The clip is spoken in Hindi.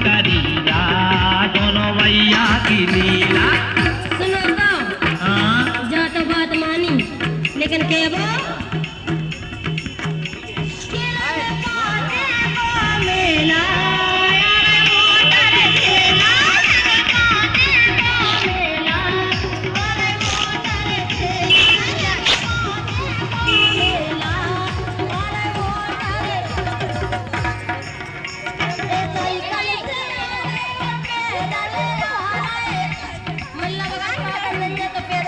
करीला दोनों भैया की लीला। सुनो तो। हाँ? तो बात मानी लेकिन केवल Ay,